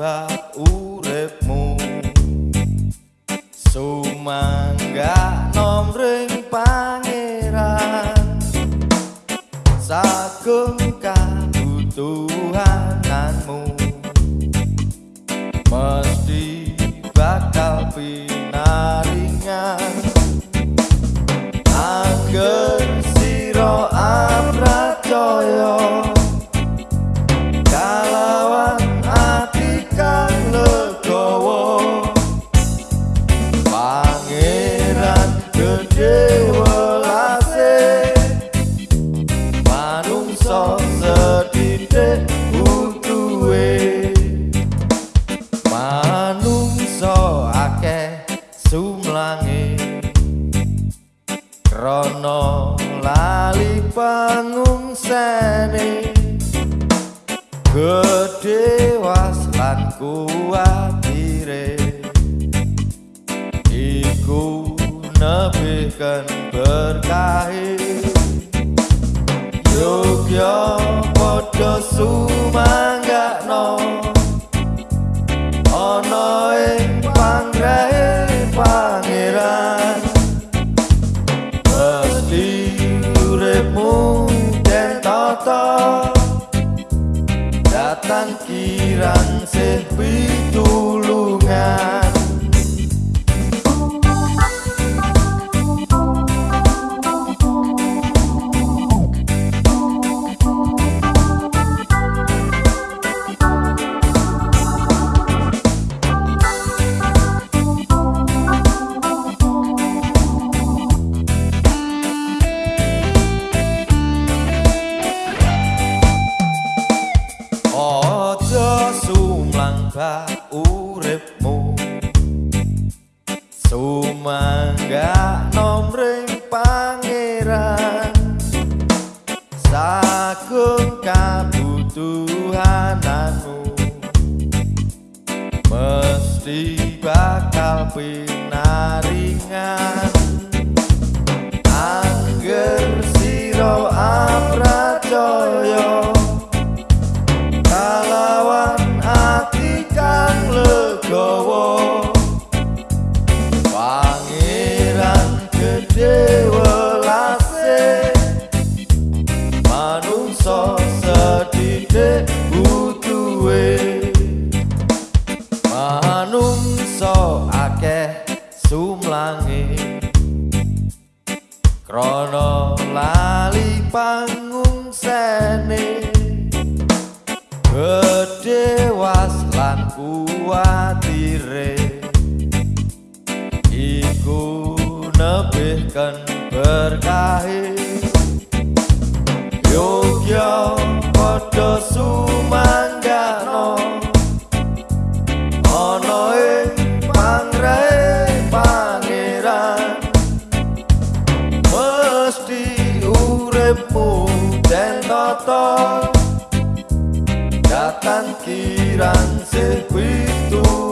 sumambah uripmu. Sumangga Rono lali pangungsene Gede was lan kuatire. Iku nebihkan berkahi. Yogyo podo sumangga no Ono ing panggrahe pangeran. Datang kirang sih uripmu. Sumangga nomring pangeran. Sagung kabutuhananmu. Mesti bakal pinaringan pangungsene gedhe was lan kuatire. Iku nebihken berkahe yogya padha datang kirang sepitulungan